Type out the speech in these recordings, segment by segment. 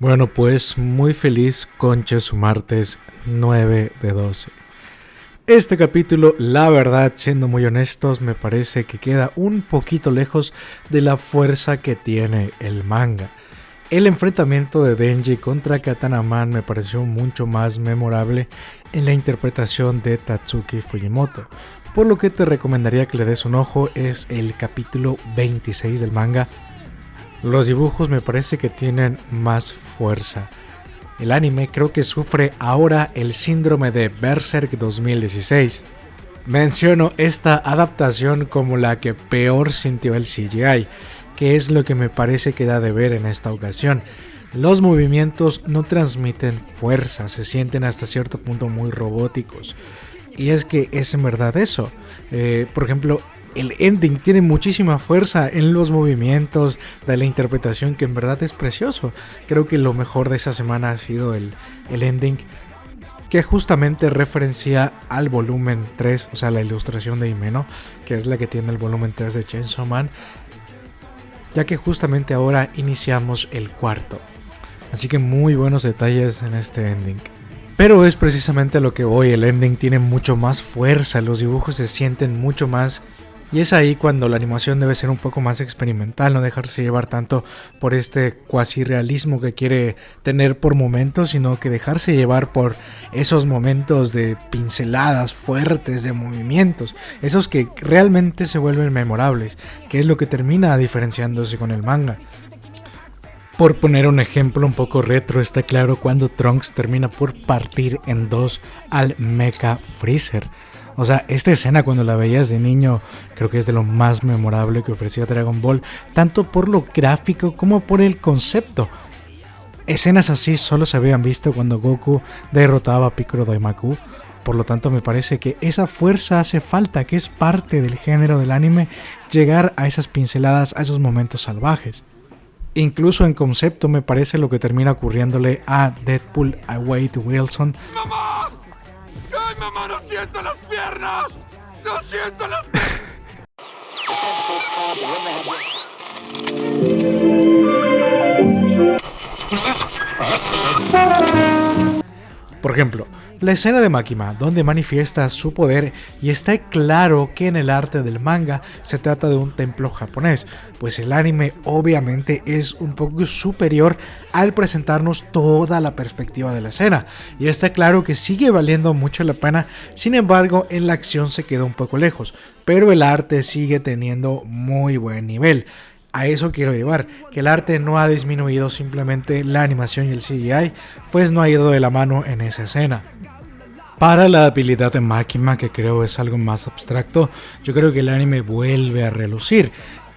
Bueno, pues muy feliz concha su martes 9 de 12. Este capítulo, la verdad, siendo muy honestos, me parece que queda un poquito lejos de la fuerza que tiene el manga. El enfrentamiento de Denji contra Katanaman me pareció mucho más memorable en la interpretación de Tatsuki Fujimoto. Por lo que te recomendaría que le des un ojo es el capítulo 26 del manga los dibujos me parece que tienen más fuerza. El anime creo que sufre ahora el síndrome de Berserk 2016. Menciono esta adaptación como la que peor sintió el CGI, que es lo que me parece que da de ver en esta ocasión. Los movimientos no transmiten fuerza, se sienten hasta cierto punto muy robóticos. Y es que es en verdad eso. Eh, por ejemplo, el ending tiene muchísima fuerza en los movimientos, de la interpretación que en verdad es precioso. Creo que lo mejor de esa semana ha sido el, el ending que justamente referencia al volumen 3, o sea, la ilustración de Himeno, que es la que tiene el volumen 3 de Chainsaw Man, ya que justamente ahora iniciamos el cuarto. Así que muy buenos detalles en este ending. Pero es precisamente lo que voy, el ending tiene mucho más fuerza, los dibujos se sienten mucho más y es ahí cuando la animación debe ser un poco más experimental, no dejarse llevar tanto por este cuasi realismo que quiere tener por momentos, sino que dejarse llevar por esos momentos de pinceladas fuertes, de movimientos, esos que realmente se vuelven memorables, que es lo que termina diferenciándose con el manga. Por poner un ejemplo un poco retro, está claro cuando Trunks termina por partir en dos al Mecha Freezer o sea, esta escena cuando la veías de niño creo que es de lo más memorable que ofrecía Dragon Ball, tanto por lo gráfico como por el concepto. Escenas así solo se habían visto cuando Goku derrotaba a Piccolo Daimaku, por lo tanto me parece que esa fuerza hace falta, que es parte del género del anime, llegar a esas pinceladas, a esos momentos salvajes. Incluso en concepto me parece lo que termina ocurriéndole a Deadpool a Wade Wilson. ¡Ay, mamá! ¡No siento las piernas! ¡No siento las Por ejemplo, la escena de Makima, donde manifiesta su poder y está claro que en el arte del manga se trata de un templo japonés, pues el anime obviamente es un poco superior al presentarnos toda la perspectiva de la escena, y está claro que sigue valiendo mucho la pena, sin embargo en la acción se queda un poco lejos, pero el arte sigue teniendo muy buen nivel. A eso quiero llevar, que el arte no ha disminuido simplemente la animación y el CGI, pues no ha ido de la mano en esa escena. Para la habilidad de Makima, que creo es algo más abstracto, yo creo que el anime vuelve a relucir.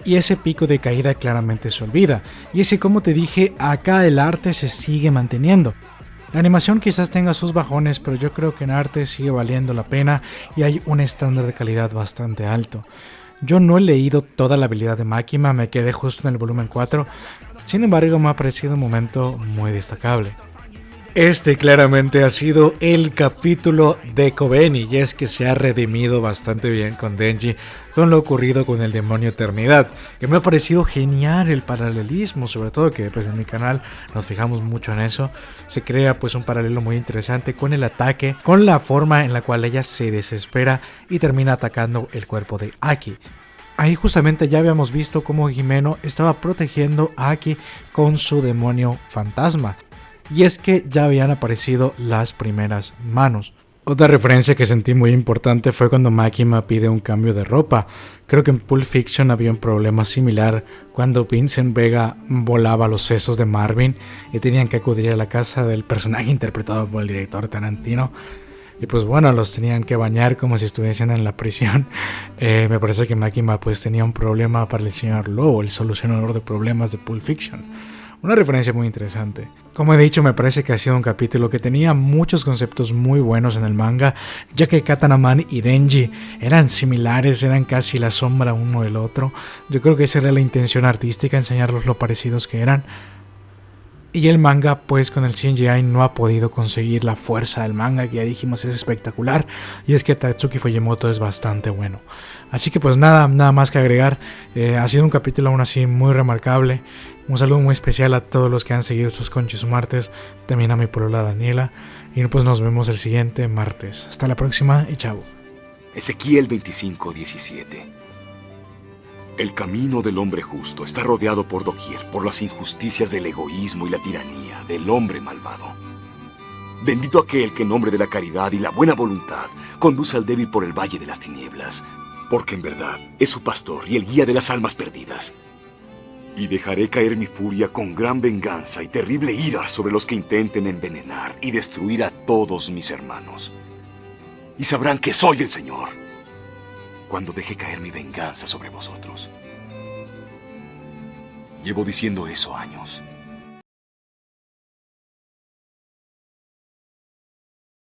Y ese pico de caída claramente se olvida. Y ese como te dije, acá el arte se sigue manteniendo. La animación quizás tenga sus bajones, pero yo creo que en arte sigue valiendo la pena y hay un estándar de calidad bastante alto. Yo no he leído toda la habilidad de Makima, me quedé justo en el volumen 4, sin embargo me ha parecido un momento muy destacable. Este claramente ha sido el capítulo de Kobeni y es que se ha redimido bastante bien con Denji con lo ocurrido con el demonio Eternidad, que me ha parecido genial el paralelismo, sobre todo que pues en mi canal nos fijamos mucho en eso, se crea pues un paralelo muy interesante con el ataque, con la forma en la cual ella se desespera y termina atacando el cuerpo de Aki. Ahí justamente ya habíamos visto cómo Jimeno estaba protegiendo a Aki con su demonio fantasma y es que ya habían aparecido las primeras manos. Otra referencia que sentí muy importante fue cuando Makima pide un cambio de ropa. Creo que en Pulp Fiction había un problema similar cuando Vincent Vega volaba los sesos de Marvin y tenían que acudir a la casa del personaje interpretado por el director Tarantino. Y pues bueno, los tenían que bañar como si estuviesen en la prisión. Eh, me parece que Makima pues tenía un problema para el señor Lowe, el solucionador de problemas de Pulp Fiction. Una referencia muy interesante. Como he dicho, me parece que ha sido un capítulo que tenía muchos conceptos muy buenos en el manga, ya que Katanaman y Denji eran similares, eran casi la sombra uno del otro. Yo creo que esa era la intención artística, enseñarlos lo parecidos que eran. Y el manga, pues con el CGI no ha podido conseguir la fuerza del manga, que ya dijimos es espectacular. Y es que Tatsuki Fujimoto es bastante bueno. Así que pues nada, nada más que agregar. Eh, ha sido un capítulo aún así muy remarcable. Un saludo muy especial a todos los que han seguido sus conchos martes. También a mi polola Daniela. Y pues nos vemos el siguiente martes. Hasta la próxima y chao. Ezequiel 25:17 el camino del hombre justo está rodeado por doquier por las injusticias del egoísmo y la tiranía del hombre malvado. Bendito aquel que en nombre de la caridad y la buena voluntad conduce al débil por el valle de las tinieblas, porque en verdad es su pastor y el guía de las almas perdidas. Y dejaré caer mi furia con gran venganza y terrible ira sobre los que intenten envenenar y destruir a todos mis hermanos. Y sabrán que soy el Señor cuando deje caer mi venganza sobre vosotros. Llevo diciendo eso años.